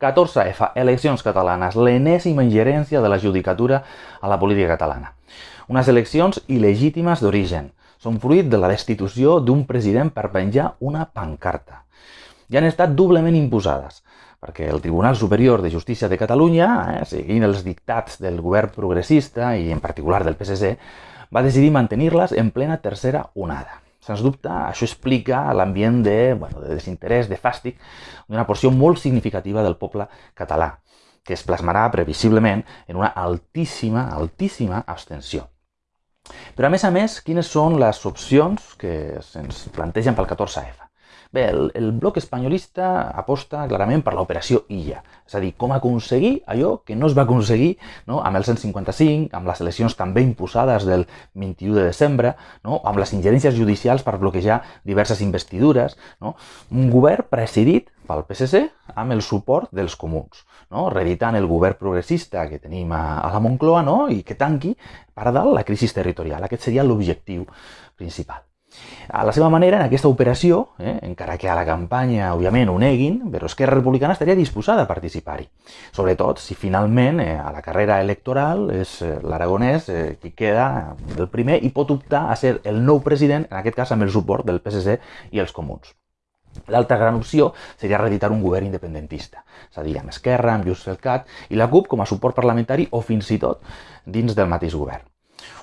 14F, eleccions catalanes, l'enèsima ingerència de la judicatura a la política catalana. Unes eleccions il·legítimes d'origen. Són fruit de la destitució d'un president per penjar una pancarta. I han estat doblement imposades, perquè el Tribunal Superior de Justícia de Catalunya, eh, seguint els dictats del govern progressista i en particular del PSC, va decidir mantenir-les en plena tercera onada. Sens dubte, això explica l'ambient de, bueno, de desinterès, de fàstic, d'una porció molt significativa del poble català, que es plasmarà previsiblement en una altíssima, altíssima abstenció. Però a més a més, quines són les opcions que se'ns plantegen pel 14F? Bé, el, el bloc espanyolista aposta clarament per l'operació Illa, és a dir, com aconseguir allò que no es va aconseguir no? amb el 155, amb les eleccions també imposades del 21 de desembre, no? amb les ingerències judicials per bloquejar diverses investidures, no? un govern presidit pel PSC amb el suport dels comuns, no? reeditant el govern progressista que tenim a, a la Moncloa no? i que tanqui per dalt la crisi territorial. Aquest seria l'objectiu principal. A la seva manera, en aquesta operació, eh, encara que a la campanya, òbviament, ho neguin, però Esquerra Republicana estaria disposada a participar-hi. Sobretot si finalment eh, a la carrera electoral és eh, l'aragonès eh, qui queda el primer i pot optar a ser el nou president, en aquest cas amb el suport del PSC i els comuns. L'altra gran opció seria reeditar un govern independentista, és a dir, amb Esquerra, amb Junts pel Cat i la CUP com a suport parlamentari o fins i tot dins del mateix govern.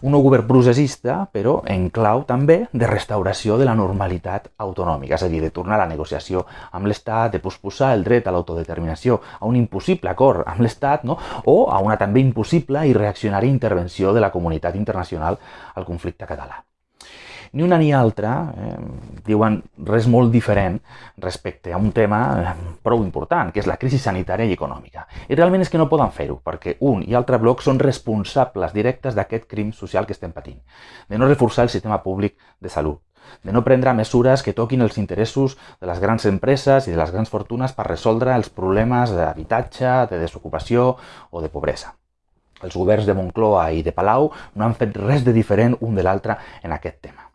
Un nou govern processista, però en clau també de restauració de la normalitat autonòmica, és a dir, de tornar a la negociació amb l'Estat, de posposar el dret a l'autodeterminació a un impossible acord amb l'Estat, no? o a una també impossible i reaccionària intervenció de la comunitat internacional al conflicte català ni una ni altra eh, diuen res molt diferent respecte a un tema eh, prou important, que és la crisi sanitària i econòmica. I realment és que no poden fer-ho, perquè un i altre bloc són responsables directes d'aquest crim social que estem patint, de no reforçar el sistema públic de salut, de no prendre mesures que toquin els interessos de les grans empreses i de les grans fortunes per resoldre els problemes d'habitatge, de desocupació o de pobresa. Els governs de Moncloa i de Palau no han fet res de diferent un de l'altre en aquest tema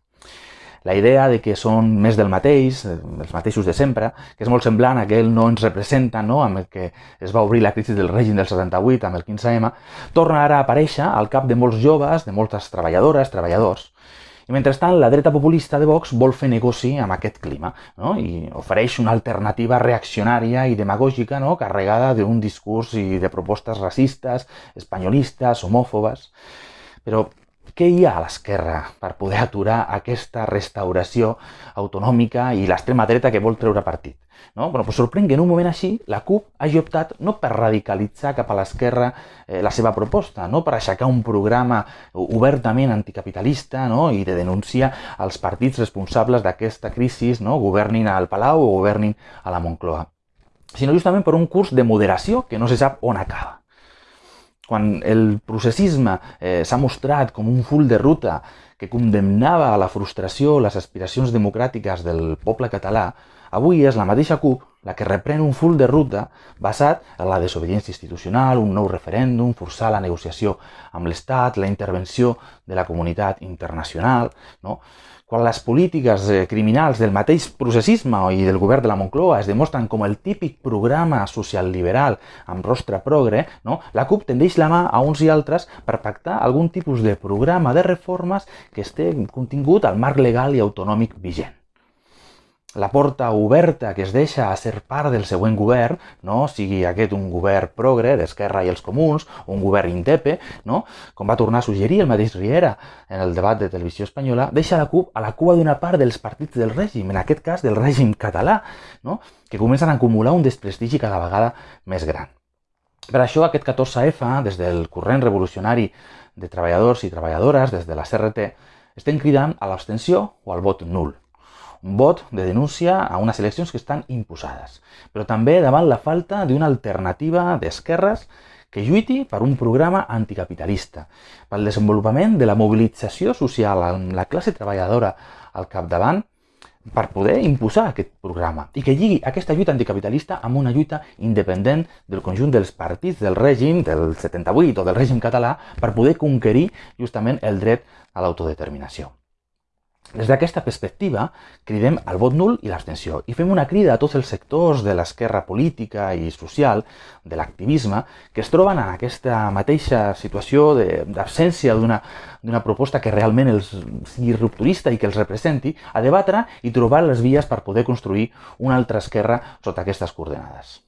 la idea de que són més del mateix, eh, els mateixos de sempre, que és molt semblant a aquell no ens representa no? amb el que es va obrir la crisi del règim del 78 amb el 15M, torna ara a aparèixer al cap de molts joves, de moltes treballadores, treballadors. I mentrestant, la dreta populista de Vox vol fer negoci amb aquest clima no? i ofereix una alternativa reaccionària i demagògica no? carregada d'un discurs i de propostes racistes, espanyolistes, homòfobes. Però què hi ha a l'esquerra per poder aturar aquesta restauració autonòmica i l'extrema dreta que vol treure partit? No? Bueno, pues sorprèn que en un moment així la CUP hagi optat no per radicalitzar cap a l'esquerra eh, la seva proposta, no per aixecar un programa obertament anticapitalista no? i de denunciar els partits responsables d'aquesta crisi, no? governin al Palau o governin a la Moncloa, sinó justament per un curs de moderació que no se sap on acaba quan el processisme eh, s'ha mostrat com un full de ruta que condemnava a la frustració les aspiracions democràtiques del poble català, avui és la mateixa CUP la que reprèn un full de ruta basat en la desobediència institucional, un nou referèndum, forçar la negociació amb l'Estat, la intervenció de la comunitat internacional, no? Quan les polítiques eh, criminals del mateix processisme i del govern de la Moncloa es demostren com el típic programa social liberal amb rostre progre, no? la CUP tendeix la mà a uns i altres per pactar algun tipus de programa de reformes que esté contingut al marc legal i autonòmic vigent la porta oberta que es deixa a ser part del següent govern, no? sigui aquest un govern progre d'Esquerra i els Comuns, un govern indepe, no? com va tornar a suggerir el mateix Riera en el debat de televisió espanyola, deixa la CUP a la cua d'una part dels partits del règim, en aquest cas del règim català, no? que comencen a acumular un desprestigi cada vegada més gran. Per això aquest 14F, des del corrent revolucionari de treballadors i treballadores, des de la CRT, estem cridant a l'abstenció o al vot nul un vot de denúncia a unes eleccions que estan imposades, però també davant la falta d'una alternativa d'esquerres que lluiti per un programa anticapitalista, pel desenvolupament de la mobilització social amb la classe treballadora al capdavant per poder imposar aquest programa i que lligui aquesta lluita anticapitalista amb una lluita independent del conjunt dels partits del règim del 78 o del règim català per poder conquerir justament el dret a l'autodeterminació. Des d'aquesta perspectiva, cridem al vot nul i l'abstenció i fem una crida a tots els sectors de l'esquerra política i social, de l'activisme, que es troben en aquesta mateixa situació d'absència d'una proposta que realment els sigui rupturista i que els representi, a debatre i trobar les vies per poder construir una altra esquerra sota aquestes coordenades.